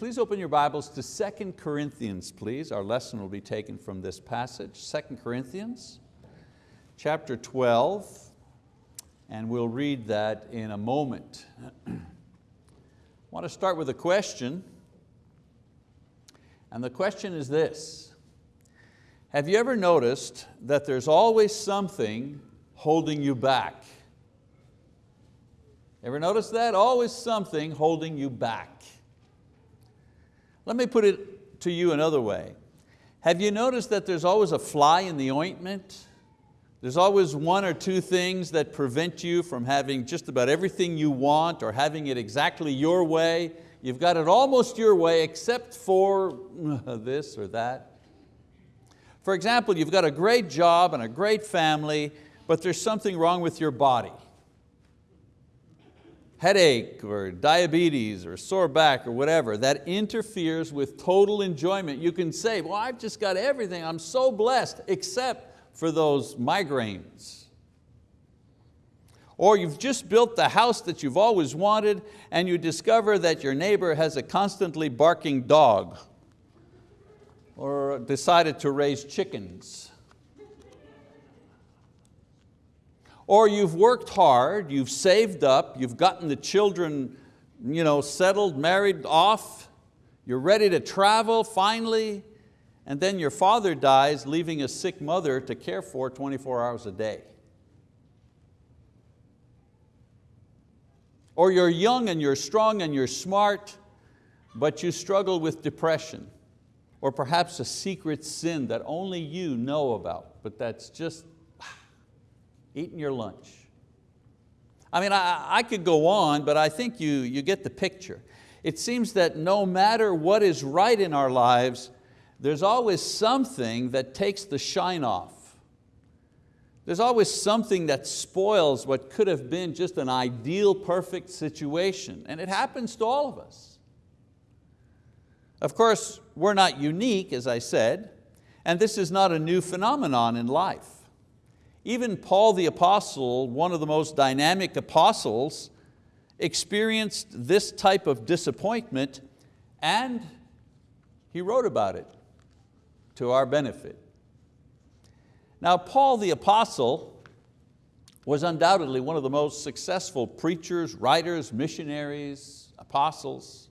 please open your Bibles to 2 Corinthians, please. Our lesson will be taken from this passage, 2 Corinthians, chapter 12, and we'll read that in a moment. I want to start with a question, and the question is this. Have you ever noticed that there's always something holding you back? Ever notice that? Always something holding you back. Let me put it to you another way. Have you noticed that there's always a fly in the ointment? There's always one or two things that prevent you from having just about everything you want or having it exactly your way. You've got it almost your way except for uh, this or that. For example, you've got a great job and a great family, but there's something wrong with your body headache or diabetes or sore back or whatever that interferes with total enjoyment. You can say, well, I've just got everything, I'm so blessed, except for those migraines. Or you've just built the house that you've always wanted and you discover that your neighbor has a constantly barking dog or decided to raise chickens. Or you've worked hard, you've saved up, you've gotten the children you know, settled, married off, you're ready to travel finally, and then your father dies, leaving a sick mother to care for 24 hours a day. Or you're young and you're strong and you're smart, but you struggle with depression, or perhaps a secret sin that only you know about, but that's just eating your lunch. I mean, I, I could go on, but I think you, you get the picture. It seems that no matter what is right in our lives, there's always something that takes the shine off. There's always something that spoils what could have been just an ideal, perfect situation. And it happens to all of us. Of course, we're not unique, as I said, and this is not a new phenomenon in life. Even Paul the apostle, one of the most dynamic apostles, experienced this type of disappointment and he wrote about it to our benefit. Now Paul the apostle was undoubtedly one of the most successful preachers, writers, missionaries, apostles.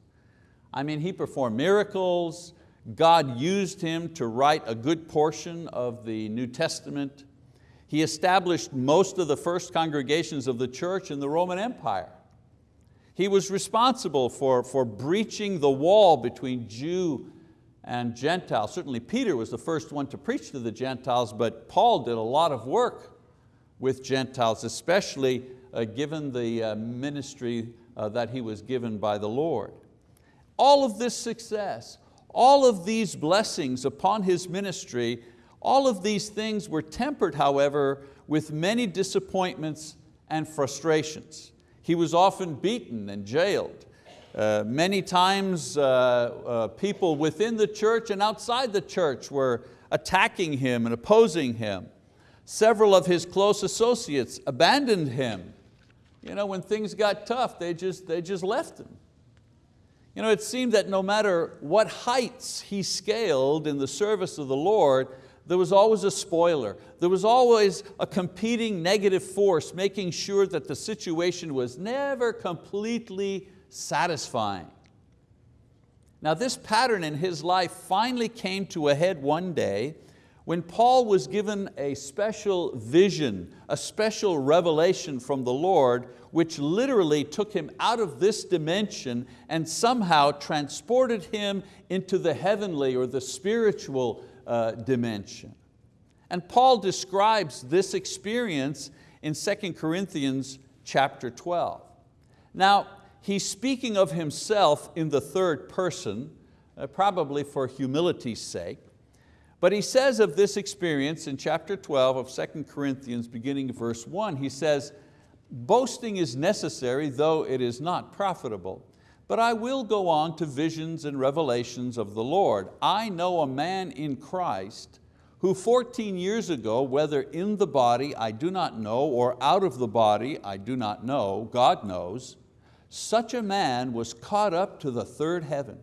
I mean, he performed miracles. God used him to write a good portion of the New Testament. He established most of the first congregations of the church in the Roman Empire. He was responsible for, for breaching the wall between Jew and Gentile. Certainly Peter was the first one to preach to the Gentiles, but Paul did a lot of work with Gentiles, especially uh, given the uh, ministry uh, that he was given by the Lord. All of this success, all of these blessings upon his ministry all of these things were tempered, however, with many disappointments and frustrations. He was often beaten and jailed. Uh, many times uh, uh, people within the church and outside the church were attacking him and opposing him. Several of his close associates abandoned him. You know, when things got tough, they just, they just left him. You know, it seemed that no matter what heights he scaled in the service of the Lord, there was always a spoiler. There was always a competing negative force making sure that the situation was never completely satisfying. Now this pattern in his life finally came to a head one day when Paul was given a special vision, a special revelation from the Lord, which literally took him out of this dimension and somehow transported him into the heavenly or the spiritual uh, dimension. And Paul describes this experience in 2 Corinthians chapter 12. Now, he's speaking of himself in the third person, uh, probably for humility's sake, but he says of this experience in chapter 12 of 2 Corinthians, beginning verse one, he says, boasting is necessary, though it is not profitable. But I will go on to visions and revelations of the Lord. I know a man in Christ who 14 years ago, whether in the body I do not know or out of the body I do not know, God knows, such a man was caught up to the third heaven.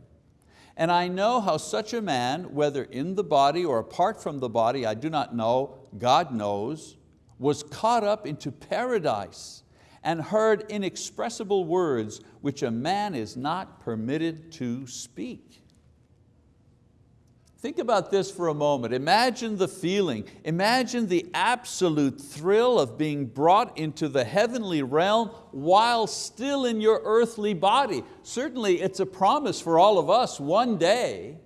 And I know how such a man, whether in the body or apart from the body, I do not know, God knows, was caught up into paradise and heard inexpressible words which a man is not permitted to speak. Think about this for a moment. Imagine the feeling, imagine the absolute thrill of being brought into the heavenly realm while still in your earthly body. Certainly it's a promise for all of us one day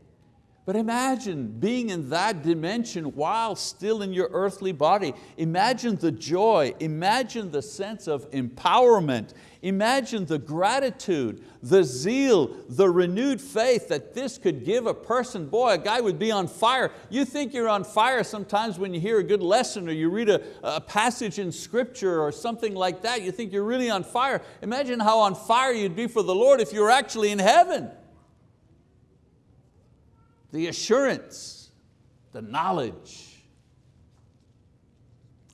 but imagine being in that dimension while still in your earthly body. Imagine the joy, imagine the sense of empowerment, imagine the gratitude, the zeal, the renewed faith that this could give a person. Boy, a guy would be on fire. You think you're on fire sometimes when you hear a good lesson or you read a, a passage in scripture or something like that. You think you're really on fire. Imagine how on fire you'd be for the Lord if you were actually in heaven the assurance, the knowledge.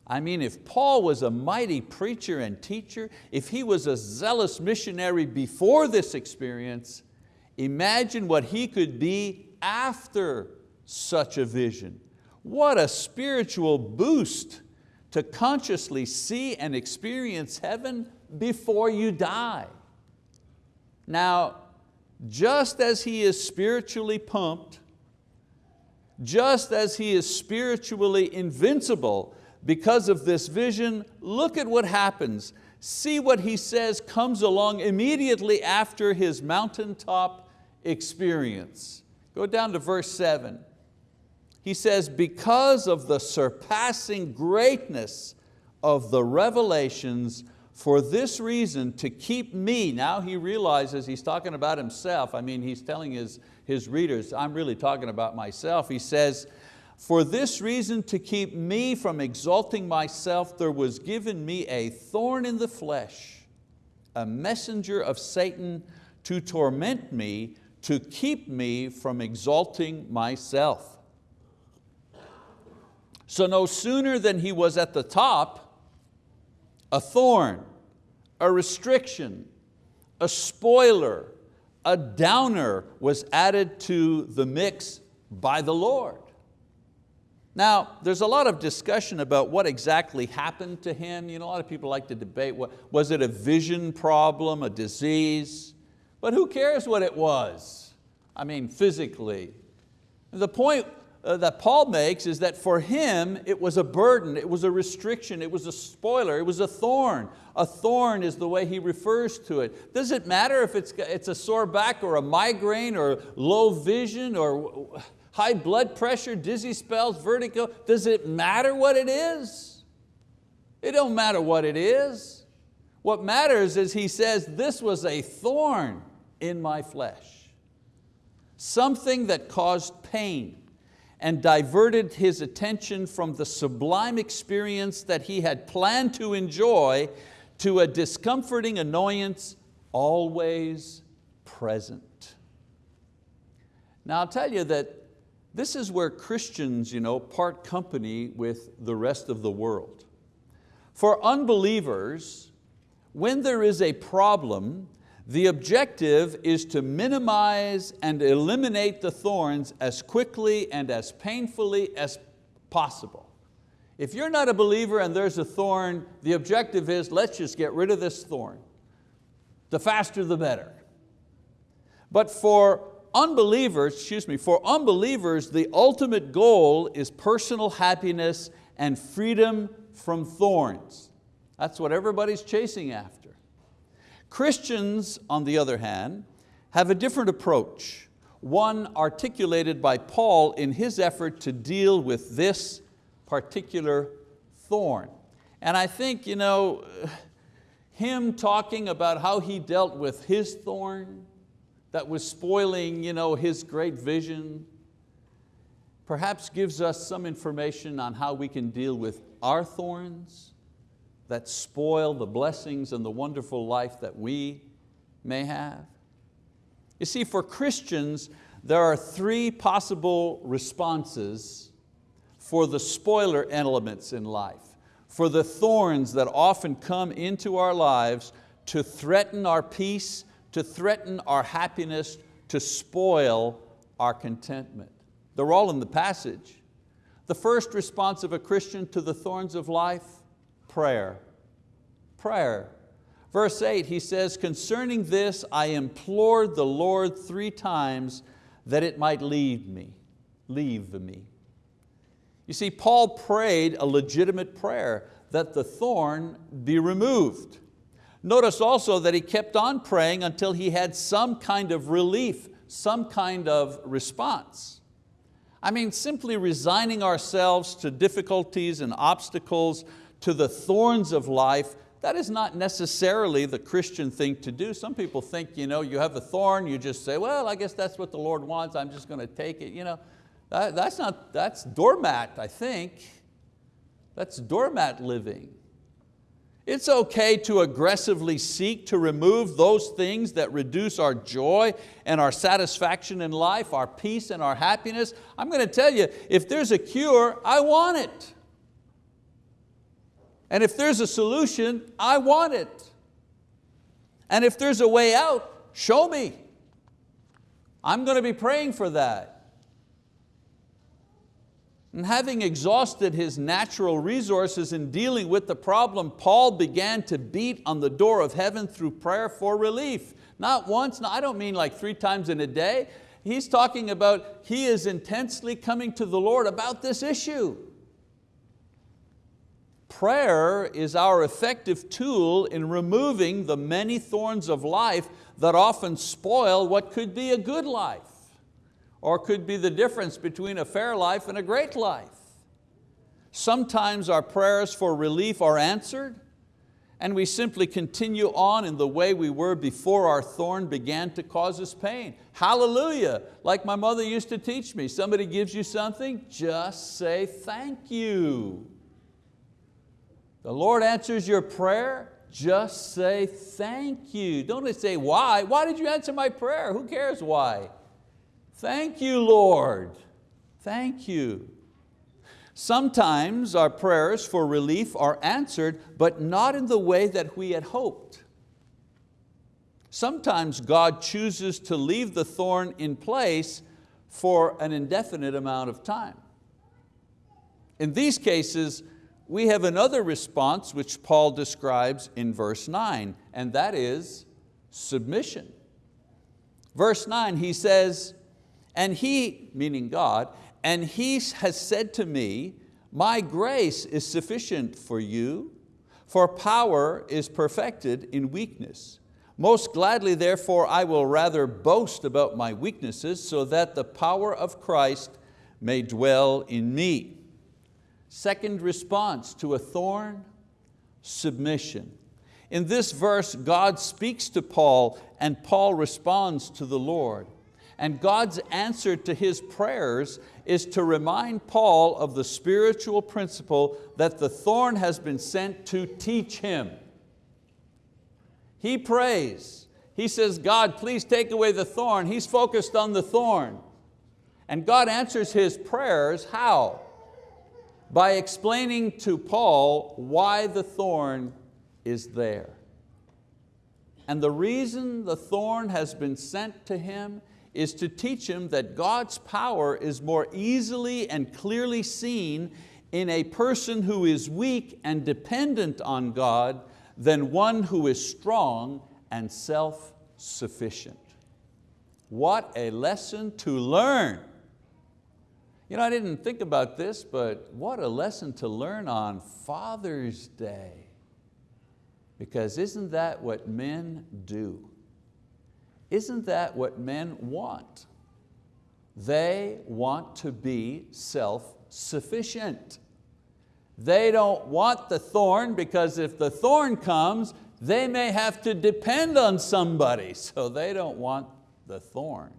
I mean, if Paul was a mighty preacher and teacher, if he was a zealous missionary before this experience, imagine what he could be after such a vision. What a spiritual boost to consciously see and experience heaven before you die. Now, just as he is spiritually pumped, just as he is spiritually invincible because of this vision, look at what happens. See what he says comes along immediately after his mountaintop experience. Go down to verse seven. He says, because of the surpassing greatness of the revelations, for this reason to keep me, now he realizes he's talking about himself, I mean he's telling his, his readers, I'm really talking about myself. He says, for this reason to keep me from exalting myself, there was given me a thorn in the flesh, a messenger of Satan to torment me, to keep me from exalting myself. So no sooner than he was at the top, a thorn, a restriction, a spoiler, a downer was added to the mix by the Lord. Now, there's a lot of discussion about what exactly happened to him. You know, a lot of people like to debate, what, was it a vision problem, a disease? But who cares what it was? I mean, physically. The point Uh, that Paul makes is that for him it was a burden, it was a restriction, it was a spoiler, it was a thorn. A thorn is the way he refers to it. Does it matter if it's, it's a sore back or a migraine or low vision or high blood pressure, dizzy spells, vertigo? Does it matter what it is? It don't matter what it is. What matters is he says, this was a thorn in my flesh. Something that caused pain and diverted his attention from the sublime experience that he had planned to enjoy to a discomforting annoyance always present. Now I'll tell you that this is where Christians you know, part company with the rest of the world. For unbelievers, when there is a problem, the objective is to minimize and eliminate the thorns as quickly and as painfully as possible. If you're not a believer and there's a thorn, the objective is let's just get rid of this thorn. The faster the better. But for unbelievers, excuse me, for unbelievers, the ultimate goal is personal happiness and freedom from thorns. That's what everybody's chasing after. Christians, on the other hand, have a different approach, one articulated by Paul in his effort to deal with this particular thorn. And I think, you know, him talking about how he dealt with his thorn that was spoiling you know, his great vision, perhaps gives us some information on how we can deal with our thorns that spoil the blessings and the wonderful life that we may have? You see, for Christians, there are three possible responses for the spoiler elements in life, for the thorns that often come into our lives to threaten our peace, to threaten our happiness, to spoil our contentment. They're all in the passage. The first response of a Christian to the thorns of life, prayer. Prayer. Verse eight, he says, concerning this I implored the Lord three times that it might leave me, leave me. You see, Paul prayed a legitimate prayer that the thorn be removed. Notice also that he kept on praying until he had some kind of relief, some kind of response. I mean, simply resigning ourselves to difficulties and obstacles, to the thorns of life, that is not necessarily the Christian thing to do. Some people think you, know, you have a thorn, you just say, well, I guess that's what the Lord wants, I'm just going to take it. You know, that, that's, not, that's doormat, I think. That's doormat living. It's okay to aggressively seek to remove those things that reduce our joy and our satisfaction in life, our peace and our happiness. I'm going to tell you, if there's a cure, I want it. And if there's a solution, I want it. And if there's a way out, show me. I'm going to be praying for that. And having exhausted his natural resources in dealing with the problem, Paul began to beat on the door of heaven through prayer for relief. Not once, no, I don't mean like three times in a day. He's talking about he is intensely coming to the Lord about this issue. Prayer is our effective tool in removing the many thorns of life that often spoil what could be a good life or could be the difference between a fair life and a great life. Sometimes our prayers for relief are answered and we simply continue on in the way we were before our thorn began to cause us pain. Hallelujah, like my mother used to teach me, somebody gives you something, just say thank you. The Lord answers your prayer, just say thank you. Don't say why, why did you answer my prayer? Who cares why? Thank you, Lord. Thank you. Sometimes our prayers for relief are answered, but not in the way that we had hoped. Sometimes God chooses to leave the thorn in place for an indefinite amount of time. In these cases, we have another response which Paul describes in verse nine, and that is submission. Verse nine, he says, and he, meaning God, and he has said to me, my grace is sufficient for you, for power is perfected in weakness. Most gladly, therefore, I will rather boast about my weaknesses so that the power of Christ may dwell in me. Second response to a thorn, submission. In this verse, God speaks to Paul and Paul responds to the Lord. And God's answer to his prayers is to remind Paul of the spiritual principle that the thorn has been sent to teach him. He prays, he says, God, please take away the thorn. He's focused on the thorn. And God answers his prayers, how? By explaining to Paul why the thorn is there. And the reason the thorn has been sent to him is to teach him that God's power is more easily and clearly seen in a person who is weak and dependent on God than one who is strong and self-sufficient. What a lesson to learn. You know, I didn't think about this, but what a lesson to learn on Father's Day. Because isn't that what men do? Isn't that what men want? They want to be self-sufficient. They don't want the thorn because if the thorn comes, they may have to depend on somebody, so they don't want the thorn.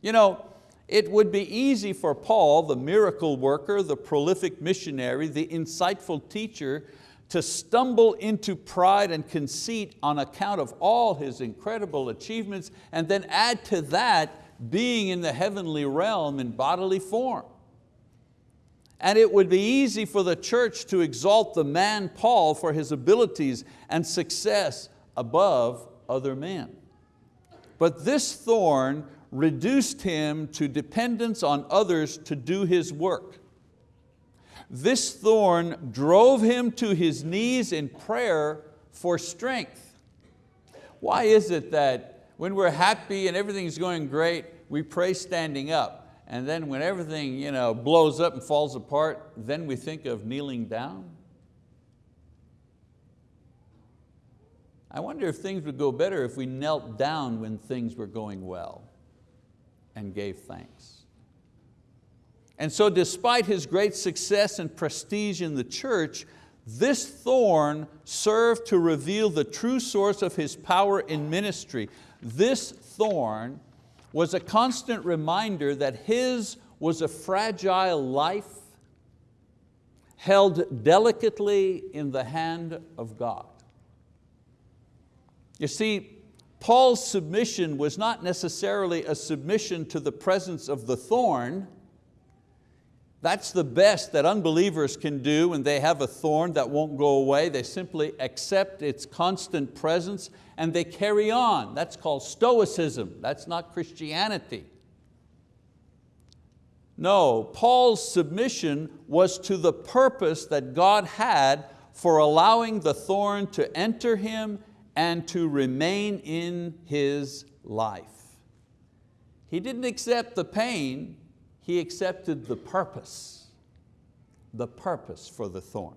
You know, it would be easy for Paul, the miracle worker, the prolific missionary, the insightful teacher, to stumble into pride and conceit on account of all his incredible achievements and then add to that being in the heavenly realm in bodily form. And it would be easy for the church to exalt the man Paul for his abilities and success above other men. But this thorn reduced him to dependence on others to do his work. This thorn drove him to his knees in prayer for strength. Why is it that when we're happy and everything's going great, we pray standing up, and then when everything you know, blows up and falls apart, then we think of kneeling down? I wonder if things would go better if we knelt down when things were going well and gave thanks. And so despite his great success and prestige in the church, this thorn served to reveal the true source of his power in ministry. This thorn was a constant reminder that his was a fragile life held delicately in the hand of God. You see, Paul's submission was not necessarily a submission to the presence of the thorn. That's the best that unbelievers can do when they have a thorn that won't go away. They simply accept its constant presence and they carry on. That's called stoicism. That's not Christianity. No, Paul's submission was to the purpose that God had for allowing the thorn to enter him and to remain in his life. He didn't accept the pain, he accepted the purpose, the purpose for the thorn.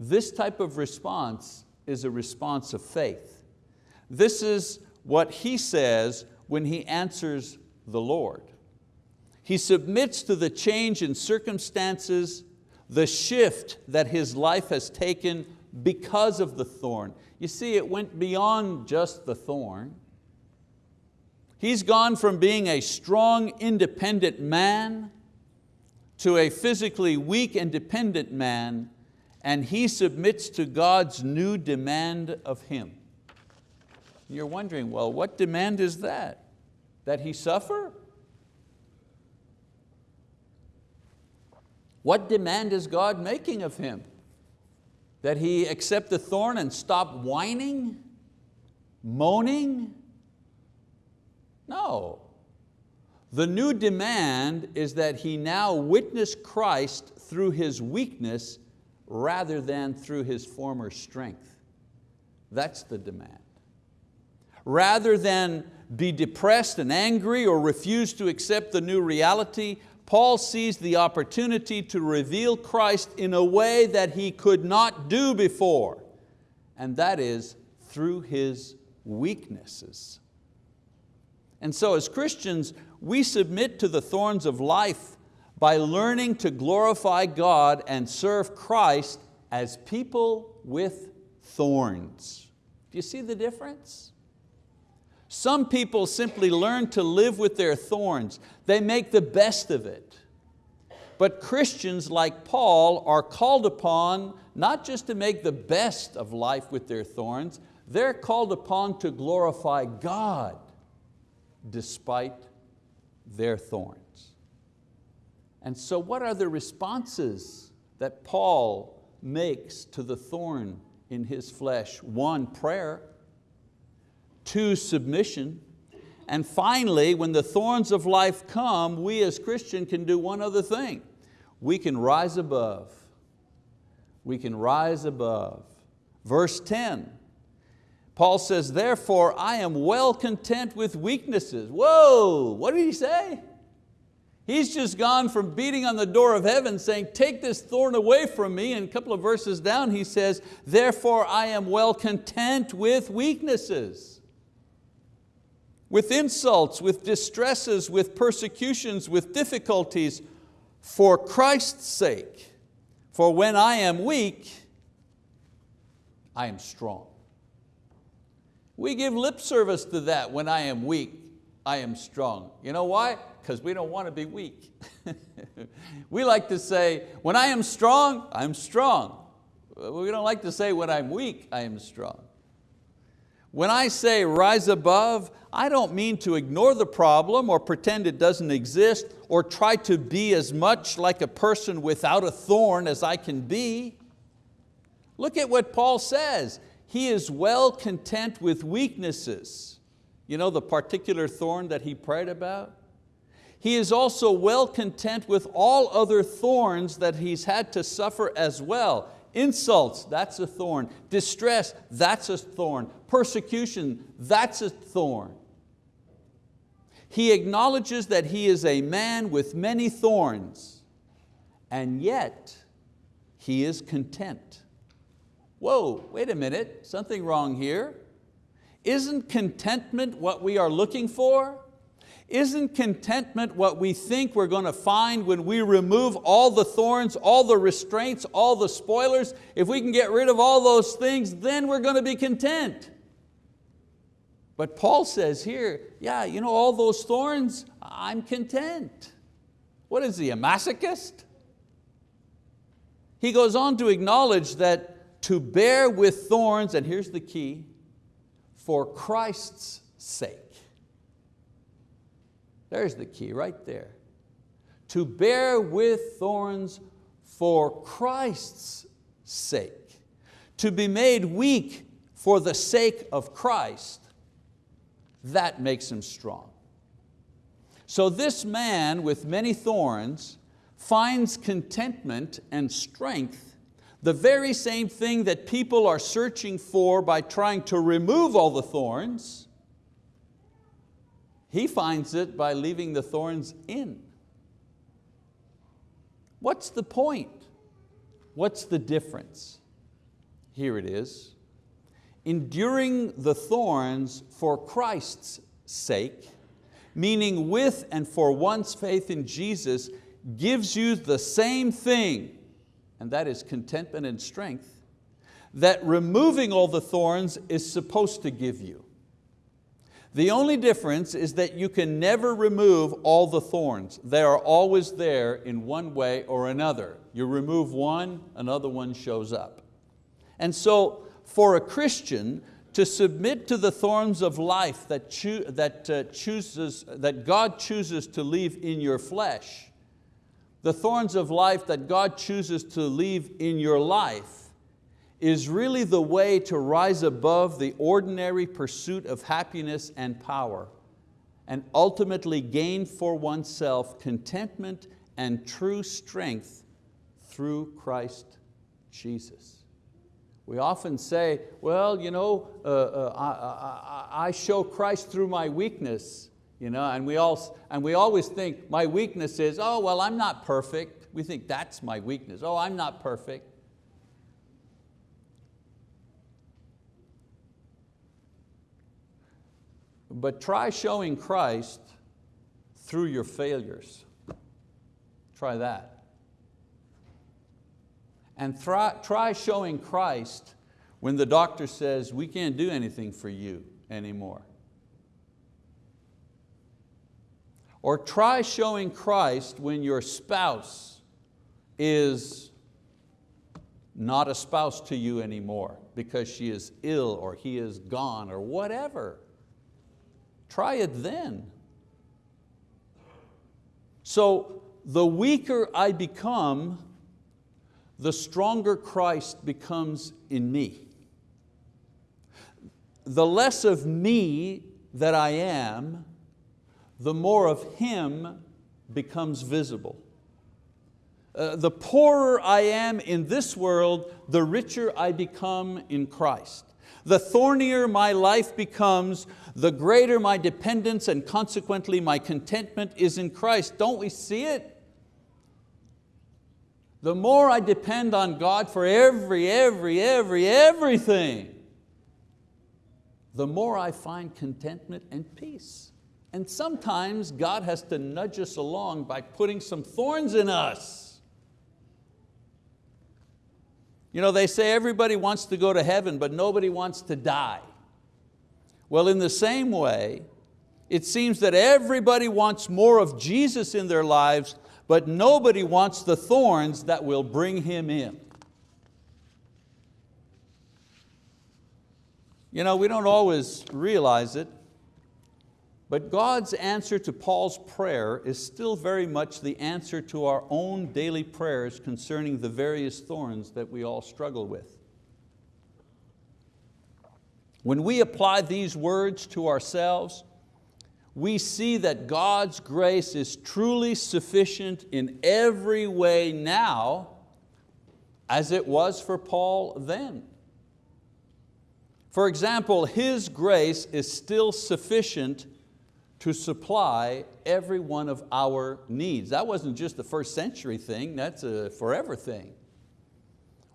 This type of response is a response of faith. This is what he says when he answers the Lord. He submits to the change in circumstances, the shift that his life has taken because of the thorn. You see, it went beyond just the thorn. He's gone from being a strong, independent man to a physically weak and dependent man, and he submits to God's new demand of him. You're wondering, well, what demand is that? That he suffer? What demand is God making of him? That he accept the thorn and stop whining, moaning? No. The new demand is that he now witness Christ through his weakness rather than through his former strength. That's the demand. Rather than be depressed and angry or refuse to accept the new reality, Paul sees the opportunity to reveal Christ in a way that he could not do before, and that is through his weaknesses. And so as Christians, we submit to the thorns of life by learning to glorify God and serve Christ as people with thorns. Do you see the difference? Some people simply learn to live with their thorns. They make the best of it. But Christians like Paul are called upon not just to make the best of life with their thorns, they're called upon to glorify God despite their thorns. And so what are the responses that Paul makes to the thorn in his flesh? One, prayer to submission. And finally, when the thorns of life come, we as Christians can do one other thing. We can rise above. We can rise above. Verse 10, Paul says, therefore I am well content with weaknesses. Whoa, what did he say? He's just gone from beating on the door of heaven saying, take this thorn away from me. And a couple of verses down he says, therefore I am well content with weaknesses with insults, with distresses, with persecutions, with difficulties, for Christ's sake. For when I am weak, I am strong. We give lip service to that, when I am weak, I am strong. You know why? Because we don't want to be weak. we like to say, when I am strong, I'm strong. We don't like to say, when I'm weak, I am strong. When I say rise above, I don't mean to ignore the problem or pretend it doesn't exist or try to be as much like a person without a thorn as I can be. Look at what Paul says. He is well content with weaknesses. You know the particular thorn that he prayed about? He is also well content with all other thorns that he's had to suffer as well. Insults, that's a thorn. Distress, that's a thorn. Persecution, that's a thorn. He acknowledges that he is a man with many thorns, and yet he is content. Whoa, wait a minute, something wrong here. Isn't contentment what we are looking for? Isn't contentment what we think we're going to find when we remove all the thorns, all the restraints, all the spoilers? If we can get rid of all those things, then we're going to be content. But Paul says here, yeah, you know, all those thorns, I'm content. What is he, a masochist? He goes on to acknowledge that to bear with thorns, and here's the key, for Christ's sake. There's the key right there. To bear with thorns for Christ's sake. To be made weak for the sake of Christ, that makes him strong. So this man with many thorns finds contentment and strength, the very same thing that people are searching for by trying to remove all the thorns, he finds it by leaving the thorns in. What's the point? What's the difference? Here it is. Enduring the thorns for Christ's sake, meaning with and for one's faith in Jesus, gives you the same thing, and that is contentment and strength, that removing all the thorns is supposed to give you. The only difference is that you can never remove all the thorns. They are always there in one way or another. You remove one, another one shows up. And so for a Christian to submit to the thorns of life that, cho that, uh, chooses, that God chooses to leave in your flesh, the thorns of life that God chooses to leave in your life, is really the way to rise above the ordinary pursuit of happiness and power and ultimately gain for oneself contentment and true strength through Christ Jesus. We often say, well, you know, uh, uh, I, I, I, show Christ through my weakness, you know, and, we all, and we always think my weakness is, oh, well, I'm not perfect. We think that's my weakness. Oh, I'm not perfect. But try showing Christ through your failures. Try that. And try, try showing Christ when the doctor says, we can't do anything for you anymore. Or try showing Christ when your spouse is not a spouse to you anymore because she is ill or he is gone or whatever. Try it then. So the weaker I become, the stronger Christ becomes in me. The less of me that I am, the more of Him becomes visible. Uh, the poorer I am in this world, the richer I become in Christ. The thornier my life becomes, the greater my dependence and consequently my contentment is in Christ. Don't we see it? The more I depend on God for every, every, every, everything, the more I find contentment and peace. And sometimes God has to nudge us along by putting some thorns in us. You know, they say everybody wants to go to heaven, but nobody wants to die. Well, in the same way, it seems that everybody wants more of Jesus in their lives, but nobody wants the thorns that will bring Him in. You know, we don't always realize it, but God's answer to Paul's prayer is still very much the answer to our own daily prayers concerning the various thorns that we all struggle with. When we apply these words to ourselves, we see that God's grace is truly sufficient in every way now as it was for Paul then. For example, his grace is still sufficient to supply every one of our needs. That wasn't just a first century thing, that's a forever thing.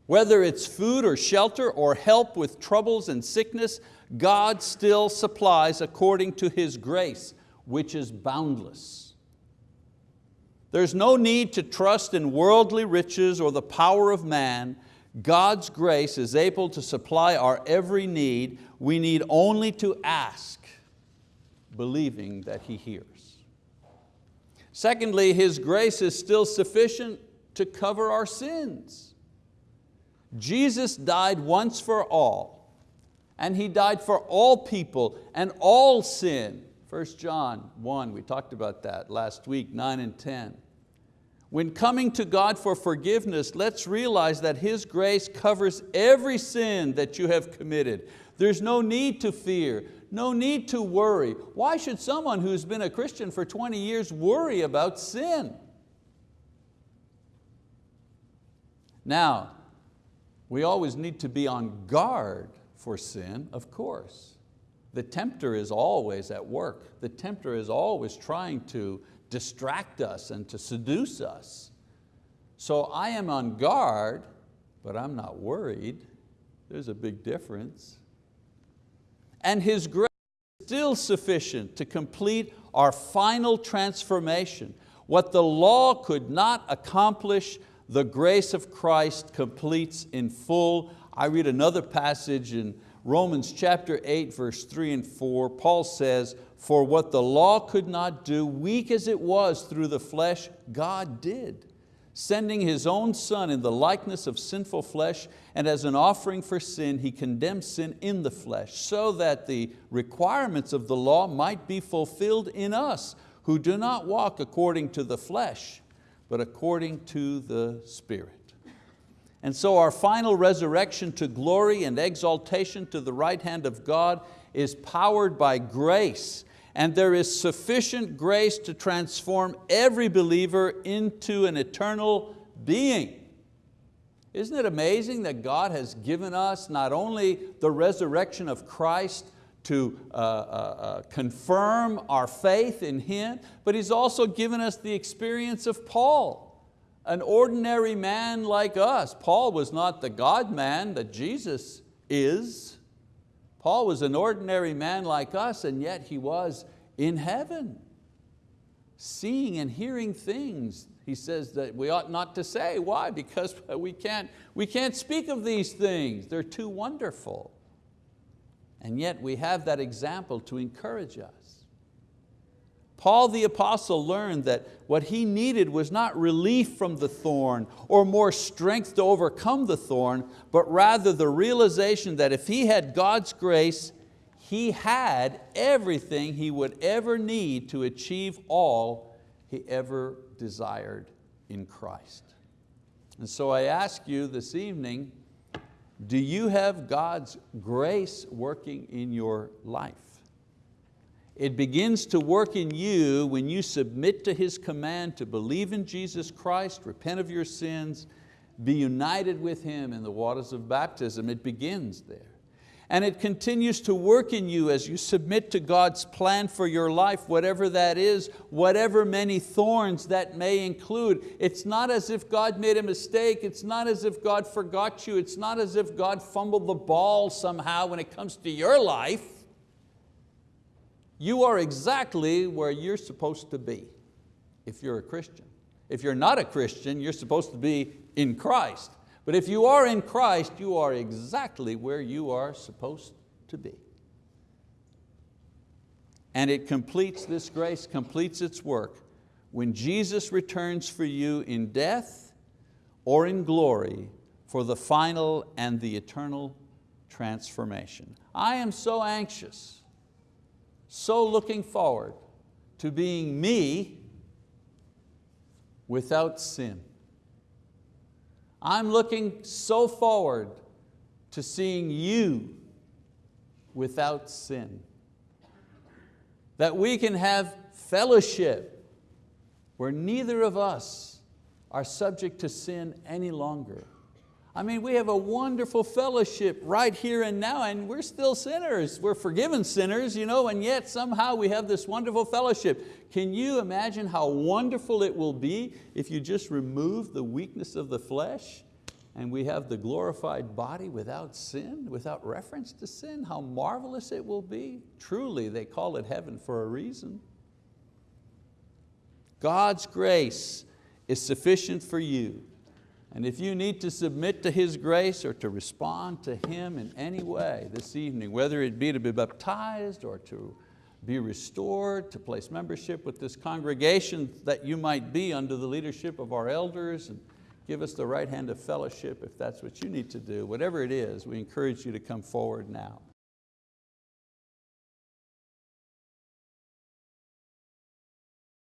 Whether it's food or shelter or help with troubles and sickness, God still supplies according to His grace, which is boundless. There's no need to trust in worldly riches or the power of man. God's grace is able to supply our every need. We need only to ask, believing that He hears. Secondly, His grace is still sufficient to cover our sins. Jesus died once for all, and He died for all people and all sin. 1 John 1, we talked about that last week, 9 and 10. When coming to God for forgiveness, let's realize that His grace covers every sin that you have committed. There's no need to fear, no need to worry. Why should someone who's been a Christian for 20 years worry about sin? Now, we always need to be on guard for sin, of course. The tempter is always at work. The tempter is always trying to distract us and to seduce us. So I am on guard, but I'm not worried. There's a big difference. And His grace is still sufficient to complete our final transformation. What the law could not accomplish, the grace of Christ completes in full. I read another passage in Romans chapter 8, verse 3 and 4. Paul says, for what the law could not do, weak as it was through the flesh, God did sending His own Son in the likeness of sinful flesh, and as an offering for sin, He condemned sin in the flesh, so that the requirements of the law might be fulfilled in us, who do not walk according to the flesh, but according to the Spirit. And so our final resurrection to glory and exaltation to the right hand of God is powered by grace and there is sufficient grace to transform every believer into an eternal being. Isn't it amazing that God has given us not only the resurrection of Christ, to uh, uh, uh, confirm our faith in Him, but He's also given us the experience of Paul, an ordinary man like us. Paul was not the God man that Jesus is. Paul was an ordinary man like us and yet he was in heaven, seeing and hearing things he says that we ought not to say. Why? Because we can't, we can't speak of these things. They're too wonderful. And yet we have that example to encourage us. Paul the apostle learned that what he needed was not relief from the thorn or more strength to overcome the thorn, but rather the realization that if he had God's grace, he had everything he would ever need to achieve all he ever desired in Christ. And so I ask you this evening, do you have God's grace working in your life? It begins to work in you when you submit to His command to believe in Jesus Christ, repent of your sins, be united with Him in the waters of baptism. It begins there. And it continues to work in you as you submit to God's plan for your life, whatever that is, whatever many thorns that may include. It's not as if God made a mistake, it's not as if God forgot you, it's not as if God fumbled the ball somehow when it comes to your life. You are exactly where you're supposed to be if you're a Christian. If you're not a Christian, you're supposed to be in Christ. But if you are in Christ, you are exactly where you are supposed to be. And it completes, this grace completes its work when Jesus returns for you in death or in glory for the final and the eternal transformation. I am so anxious so looking forward to being me without sin. I'm looking so forward to seeing you without sin. That we can have fellowship where neither of us are subject to sin any longer. I mean, we have a wonderful fellowship right here and now, and we're still sinners. We're forgiven sinners, you know, and yet somehow we have this wonderful fellowship. Can you imagine how wonderful it will be if you just remove the weakness of the flesh and we have the glorified body without sin, without reference to sin? How marvelous it will be. Truly, they call it heaven for a reason. God's grace is sufficient for you and if you need to submit to His grace or to respond to Him in any way this evening, whether it be to be baptized or to be restored, to place membership with this congregation that you might be under the leadership of our elders and give us the right hand of fellowship if that's what you need to do. Whatever it is, we encourage you to come forward now.